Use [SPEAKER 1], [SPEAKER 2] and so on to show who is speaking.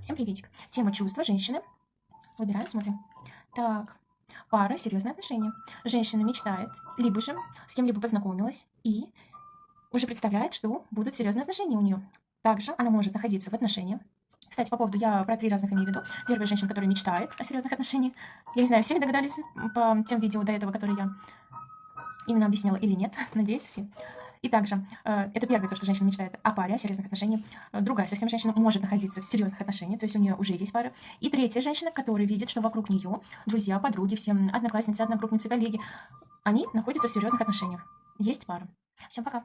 [SPEAKER 1] Всем приветик. Тема чувства женщины. Выбираем, смотрим. Так, пара, серьезные отношения. Женщина мечтает, либо же с кем-либо познакомилась и уже представляет, что будут серьезные отношения у нее. Также она может находиться в отношениях. Кстати, по поводу, я про три разных имею в виду. Первая женщина, которая мечтает о серьезных отношениях. Я не знаю, все ли догадались по тем видео до этого, которые я именно объясняла или нет. Надеюсь, все. И также, э, это первое, то, что женщина мечтает о паре, о серьезных отношениях. Э, другая совсем женщина может находиться в серьезных отношениях, то есть у нее уже есть пара. И третья женщина, которая видит, что вокруг нее друзья, подруги, все одноклассницы, одногруппницы, коллеги, они находятся в серьезных отношениях. Есть пара. Всем пока.